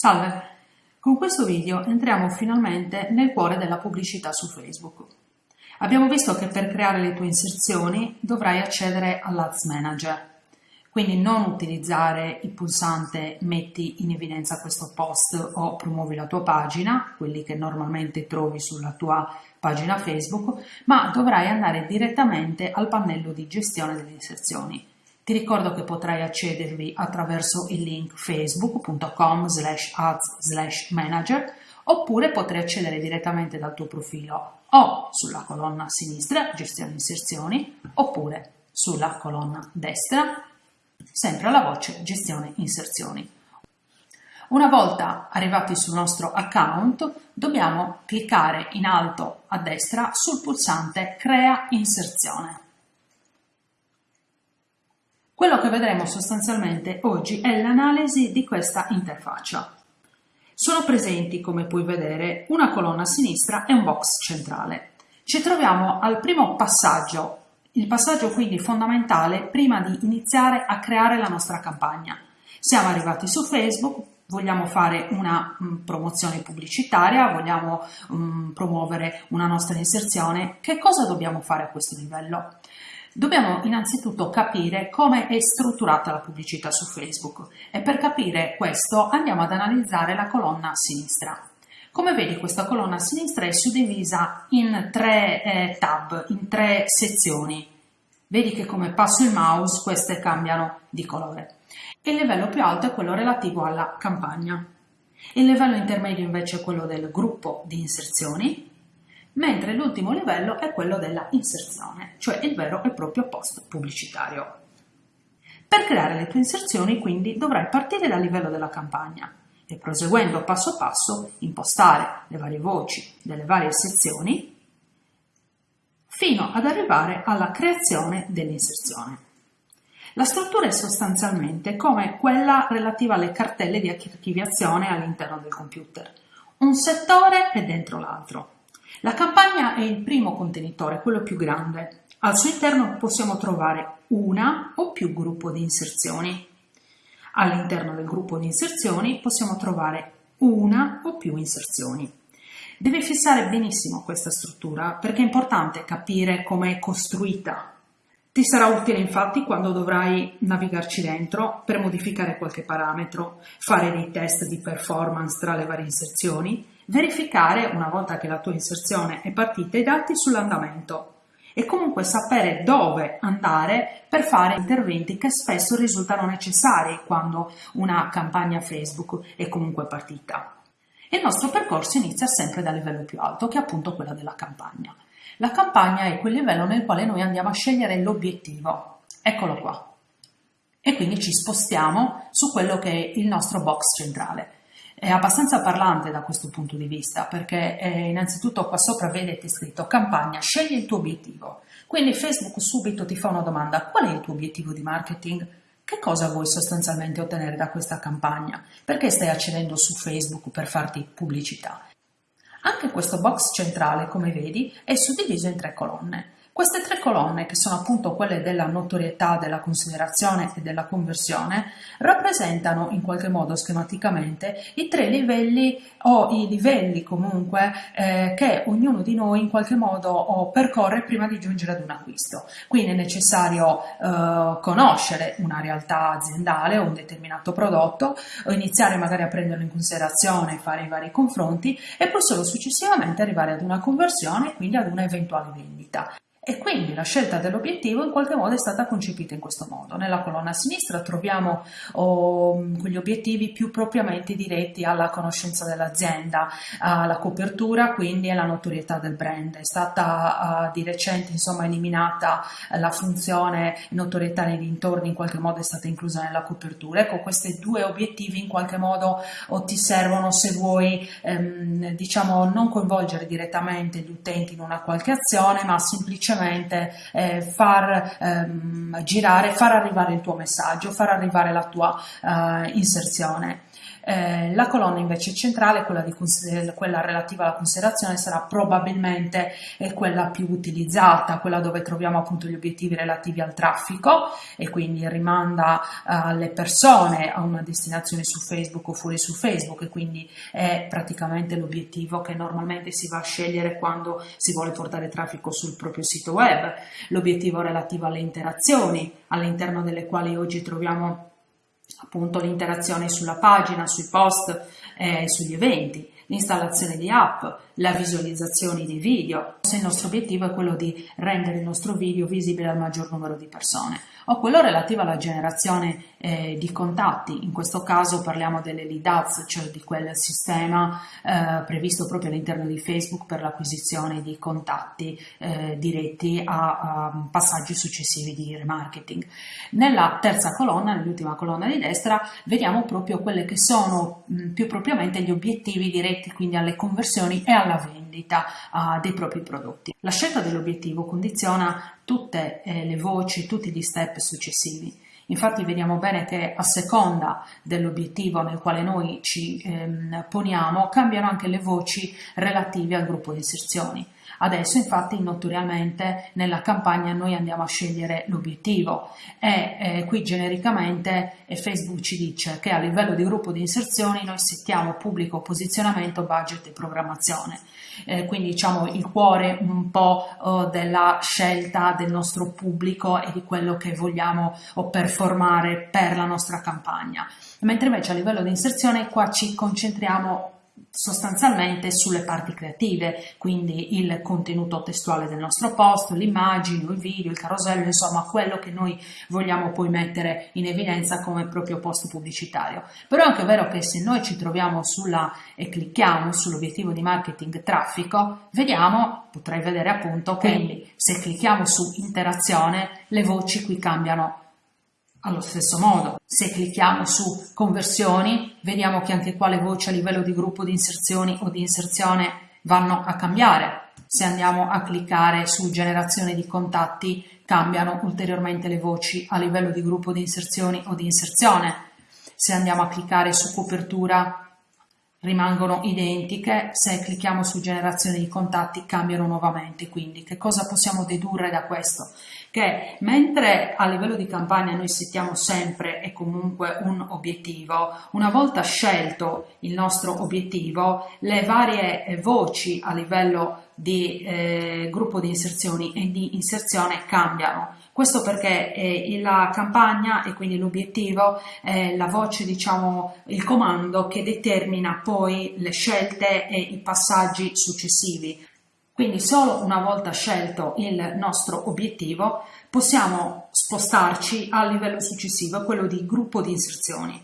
Salve! Con questo video entriamo finalmente nel cuore della pubblicità su Facebook. Abbiamo visto che per creare le tue inserzioni dovrai accedere all'Ads Manager, quindi non utilizzare il pulsante metti in evidenza questo post o promuovi la tua pagina, quelli che normalmente trovi sulla tua pagina Facebook, ma dovrai andare direttamente al pannello di gestione delle inserzioni ti ricordo che potrai accedervi attraverso il link facebook.com slash ads slash manager oppure potrai accedere direttamente dal tuo profilo o sulla colonna sinistra gestione inserzioni oppure sulla colonna destra sempre alla voce gestione inserzioni. Una volta arrivati sul nostro account dobbiamo cliccare in alto a destra sul pulsante crea inserzione. Quello che vedremo sostanzialmente oggi è l'analisi di questa interfaccia. Sono presenti, come puoi vedere, una colonna a sinistra e un box centrale. Ci troviamo al primo passaggio, il passaggio quindi fondamentale prima di iniziare a creare la nostra campagna. Siamo arrivati su Facebook, vogliamo fare una mm, promozione pubblicitaria, vogliamo mm, promuovere una nostra inserzione, che cosa dobbiamo fare a questo livello? Dobbiamo innanzitutto capire come è strutturata la pubblicità su Facebook e per capire questo andiamo ad analizzare la colonna a sinistra. Come vedi questa colonna a sinistra è suddivisa in tre eh, tab, in tre sezioni. Vedi che come passo il mouse queste cambiano di colore. Il livello più alto è quello relativo alla campagna. Il livello intermedio invece è quello del gruppo di inserzioni mentre l'ultimo livello è quello della inserzione, cioè il vero e proprio post pubblicitario. Per creare le tue inserzioni quindi dovrai partire dal livello della campagna e proseguendo passo passo impostare le varie voci delle varie sezioni fino ad arrivare alla creazione dell'inserzione. La struttura è sostanzialmente come quella relativa alle cartelle di archiviazione all'interno del computer. Un settore è dentro l'altro. La campagna è il primo contenitore, quello più grande. Al suo interno possiamo trovare una o più gruppo di inserzioni. All'interno del gruppo di inserzioni possiamo trovare una o più inserzioni. Devi fissare benissimo questa struttura perché è importante capire come è costruita. Ti sarà utile infatti quando dovrai navigarci dentro per modificare qualche parametro, fare dei test di performance tra le varie inserzioni verificare, una volta che la tua inserzione è partita, i dati sull'andamento e comunque sapere dove andare per fare interventi che spesso risultano necessari quando una campagna Facebook è comunque partita. Il nostro percorso inizia sempre dal livello più alto, che è appunto quello della campagna. La campagna è quel livello nel quale noi andiamo a scegliere l'obiettivo. Eccolo qua. E quindi ci spostiamo su quello che è il nostro box centrale è abbastanza parlante da questo punto di vista perché eh, innanzitutto qua sopra vedete scritto campagna, scegli il tuo obiettivo. Quindi Facebook subito ti fa una domanda, qual è il tuo obiettivo di marketing? Che cosa vuoi sostanzialmente ottenere da questa campagna? Perché stai accedendo su Facebook per farti pubblicità? Anche questo box centrale, come vedi, è suddiviso in tre colonne. Queste tre colonne, che sono appunto quelle della notorietà, della considerazione e della conversione, rappresentano in qualche modo schematicamente i tre livelli o i livelli comunque eh, che ognuno di noi in qualche modo percorre prima di giungere ad un acquisto. Quindi è necessario eh, conoscere una realtà aziendale o un determinato prodotto, o iniziare magari a prenderlo in considerazione, fare i vari confronti e poi solo successivamente arrivare ad una conversione e quindi ad una eventuale vendita. E quindi la scelta dell'obiettivo in qualche modo è stata concepita in questo modo. Nella colonna a sinistra troviamo oh, quegli obiettivi più propriamente diretti alla conoscenza dell'azienda, alla copertura, quindi alla notorietà del brand. È stata uh, di recente insomma, eliminata la funzione notorietà nei dintorni, in qualche modo è stata inclusa nella copertura. Ecco, questi due obiettivi in qualche modo oh, ti servono se vuoi ehm, diciamo non coinvolgere direttamente gli utenti in una qualche azione, ma semplicemente semplicemente eh, far ehm, girare, far arrivare il tuo messaggio, far arrivare la tua eh, inserzione. Eh, la colonna invece centrale, quella, di, quella, relativa alla considerazione, sarà probabilmente eh, quella più utilizzata, quella dove troviamo appunto gli obiettivi relativi al traffico e quindi rimanda alle persone a una destinazione su Facebook o fuori su Facebook e quindi è praticamente l'obiettivo che normalmente si va a scegliere quando si vuole portare traffico sul proprio sito web, l'obiettivo relativo alle interazioni all'interno delle quali oggi troviamo appunto l'interazione sulla pagina, sui post eh, sugli eventi, l'installazione di app, la visualizzazione dei video, se il nostro obiettivo è quello di rendere il nostro video visibile al maggior numero di persone, o quello relativo alla generazione eh, di contatti, in questo caso parliamo delle lead ads, cioè di quel sistema eh, previsto proprio all'interno di Facebook per l'acquisizione di contatti eh, diretti a, a, passaggi successivi di remarketing. Nella terza colonna, nell'ultima colonna di destra, vediamo proprio quelle che sono mh, più propriamente gli obiettivi diretti quindi alle conversioni e alla vendita uh, dei propri prodotti. La scelta dell'obiettivo condiziona tutte eh, le voci, tutti gli step successivi. Infatti vediamo bene che a seconda dell'obiettivo nel quale noi ci ehm, poniamo cambiano anche le voci relative al gruppo di inserzioni. Adesso infatti notoriamente nella campagna noi andiamo a scegliere l'obiettivo e eh, qui genericamente Facebook ci dice che a livello di gruppo di inserzioni noi settiamo pubblico posizionamento, budget e programmazione. Eh, quindi diciamo il cuore un po' oh, della scelta del nostro pubblico e di quello che vogliamo oh, performare per la nostra campagna. Mentre invece a livello di inserzione qua ci concentriamo sostanzialmente sulle parti creative, quindi il contenuto testuale del nostro post, l'immagine, il video, il carosello, insomma quello che noi vogliamo poi mettere in evidenza come proprio post pubblicitario. Però è anche vero che se noi ci troviamo sulla e clicchiamo sull'obiettivo di marketing traffico, vediamo, potrei vedere appunto che se clicchiamo su interazione le voci qui cambiano allo stesso modo, se clicchiamo su conversioni, vediamo che anche qua le voci a livello di gruppo di inserzioni o di inserzione vanno a cambiare. Se andiamo a cliccare su generazione di contatti, cambiano ulteriormente le voci a livello di gruppo di inserzioni o di inserzione. Se andiamo a cliccare su copertura, rimangono identiche, se clicchiamo su generazione di contatti cambiano nuovamente, quindi che cosa possiamo dedurre da questo? Che mentre a livello di campagna noi settiamo sempre e comunque un obiettivo, una volta scelto il nostro obiettivo, le varie voci a livello di eh, gruppo di inserzioni e di inserzione cambiano. Questo perché eh, la campagna e quindi l'obiettivo è la voce, diciamo, il comando che determina poi le scelte e i passaggi successivi. Quindi solo una volta scelto il nostro obiettivo possiamo spostarci al livello successivo, quello di gruppo di inserzioni.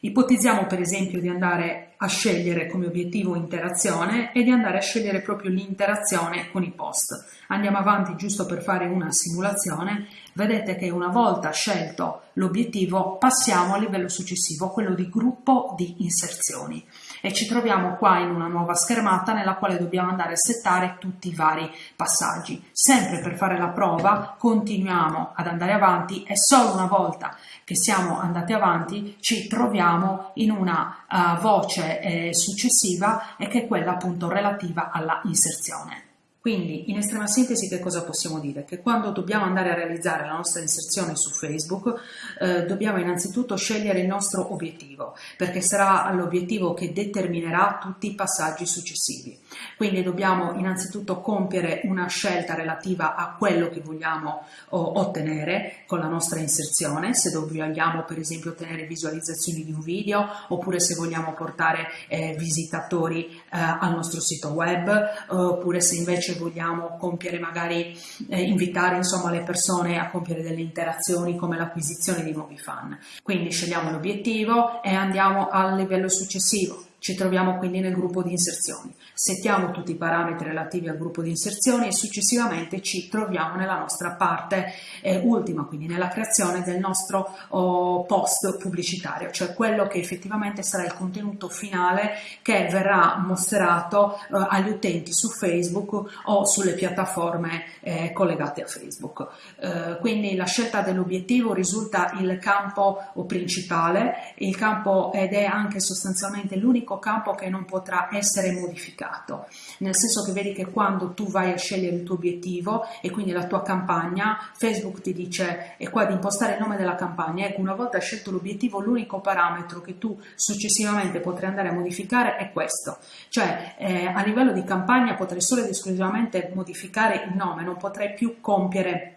Ipotizziamo per esempio di andare a scegliere come obiettivo interazione e di andare a scegliere proprio l'interazione con i post. Andiamo avanti giusto per fare una simulazione. Vedete che una volta scelto l'obiettivo passiamo al livello successivo, quello di gruppo di inserzioni e ci troviamo qua in una nuova schermata nella quale dobbiamo andare a settare tutti i vari passaggi. Sempre per fare la prova continuiamo ad andare avanti e solo una volta che siamo andati avanti ci troviamo in una uh, voce eh, successiva e che è quella appunto relativa alla inserzione. Quindi, in estrema sintesi, che cosa possiamo dire? Che quando dobbiamo andare a realizzare la nostra inserzione su Facebook, eh, dobbiamo innanzitutto scegliere il nostro obiettivo, perché sarà l'obiettivo che determinerà tutti i passaggi successivi. Quindi dobbiamo innanzitutto compiere una scelta relativa a quello che vogliamo oh, ottenere con la nostra inserzione, se vogliamo per esempio ottenere visualizzazioni di un video, oppure se vogliamo portare eh, visitatori eh, al nostro sito web, oppure se invece vogliamo compiere magari, eh, invitare insomma le persone a compiere delle interazioni come l'acquisizione di nuovi fan. Quindi scegliamo l'obiettivo e andiamo al livello successivo Ci troviamo quindi nel gruppo di inserzioni. Settiamo tutti i parametri relativi al gruppo di inserzioni e successivamente ci troviamo nella nostra parte eh, ultima, quindi nella creazione del nostro oh, post pubblicitario, cioè quello che effettivamente sarà il contenuto finale che verrà mostrato eh, agli utenti su Facebook o sulle piattaforme eh, collegate a Facebook. Eh, quindi la scelta dell'obiettivo risulta il campo principale, il campo ed è anche sostanzialmente l'unico unico campo che non potrà essere modificato, nel senso che vedi che quando tu vai a scegliere il tuo obiettivo e quindi la tua campagna, Facebook ti dice è qua di impostare il nome della campagna, ecco una volta scelto l'obiettivo l'unico parametro che tu successivamente potrai andare a modificare è questo, cioè eh, a livello di campagna potrai solo ed esclusivamente modificare il nome, non potrai più compiere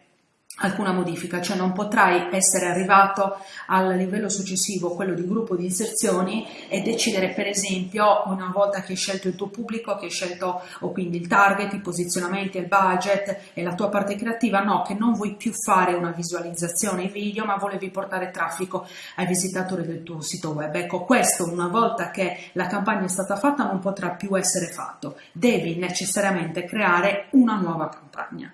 alcuna modifica, cioè non potrai essere arrivato al livello successivo, quello di gruppo di inserzioni e decidere per esempio una volta che hai scelto il tuo pubblico, che hai scelto o quindi il target, i posizionamenti, il budget e la tua parte creativa, no, che non vuoi più fare una visualizzazione video ma volevi portare traffico ai visitatori del tuo sito web. Ecco, questo una volta che la campagna è stata fatta non potrà più essere fatto, devi necessariamente creare una nuova campagna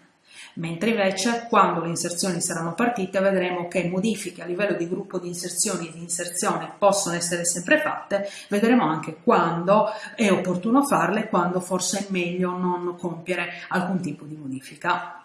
mentre invece quando le inserzioni saranno partite vedremo che modifiche a livello di gruppo di inserzioni e di inserzione possono essere sempre fatte, vedremo anche quando è opportuno farle e quando forse è meglio non compiere alcun tipo di modifica.